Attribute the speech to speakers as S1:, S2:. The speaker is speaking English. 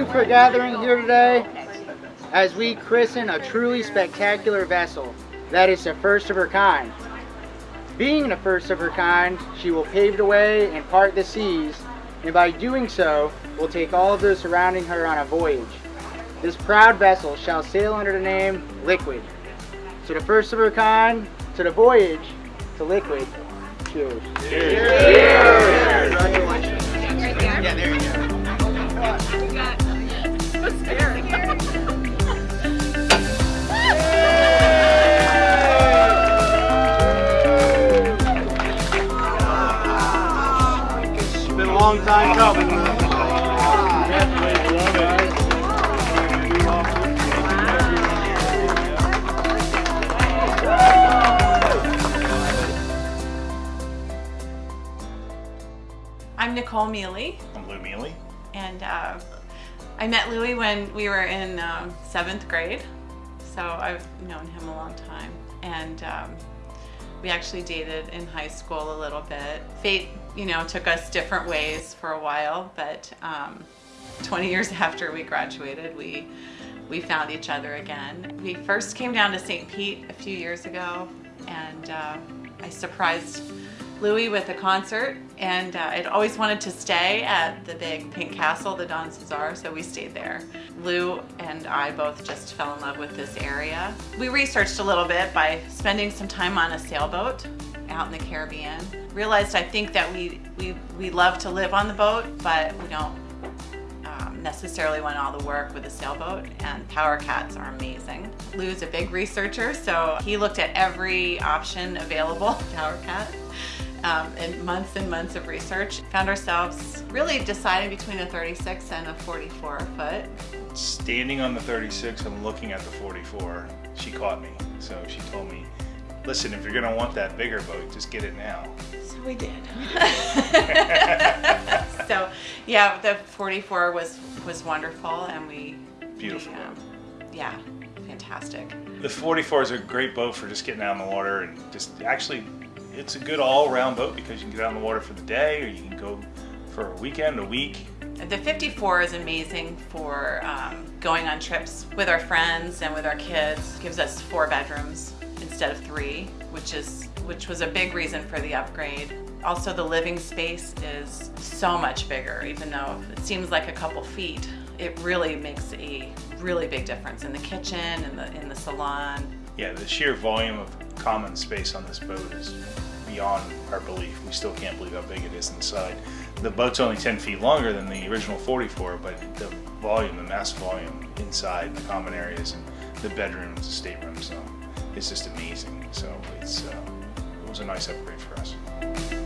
S1: you for gathering here today as we christen a truly spectacular vessel that is the first of her kind. Being the first of her kind, she will pave the way and part the seas, and by doing so, will take all of those surrounding her on a voyage. This proud vessel shall sail under the name Liquid. To the first of her kind, to the voyage, to Liquid. Cheers.
S2: Cheers.
S1: Congratulations.
S3: Long time coming.
S4: I'm Nicole Mealy,
S5: I'm Lou Mealy.
S4: and uh, I met Louie when we were in um, seventh grade. So I've known him a long time. And um, we actually dated in high school a little bit. Fate, you know, took us different ways for a while, but um, 20 years after we graduated, we we found each other again. We first came down to St. Pete a few years ago, and uh, I surprised Louis with a concert, and uh, I'd always wanted to stay at the big pink castle, the Don Cesar, so we stayed there. Lou and I both just fell in love with this area. We researched a little bit by spending some time on a sailboat out in the Caribbean. Realized I think that we, we, we love to live on the boat, but we don't um, necessarily want all the work with a sailboat and power cats are amazing. Lou's a big researcher so he looked at every option available power cat um, and months and months of research. Found ourselves really deciding between a 36 and a 44 foot.
S5: Standing on the 36 and looking at the 44, she caught me. So she told me, listen, if you're gonna want that bigger boat, just get it now.
S4: So we did. so yeah, the 44 was was wonderful and we
S5: Beautiful
S4: we, um, yeah, fantastic.
S5: The 44 is a great boat for just getting out in the water and just actually, it's a good all-around boat because you can get out in the water for the day or you can go for a weekend, a week.
S4: The 54 is amazing for um, going on trips with our friends and with our kids. It Gives us four bedrooms instead of three, which is which was a big reason for the upgrade. Also, the living space is so much bigger, even though it seems like a couple feet. It really makes a really big difference in the kitchen and the in the salon.
S5: Yeah, the sheer volume of common space on this boat is beyond our belief. We still can't believe how big it is inside. The boat's only 10 feet longer than the original 44, but the volume, the mass volume inside the common areas and the bedrooms, the staterooms, so it's just amazing. So it's uh, it was a nice upgrade for us.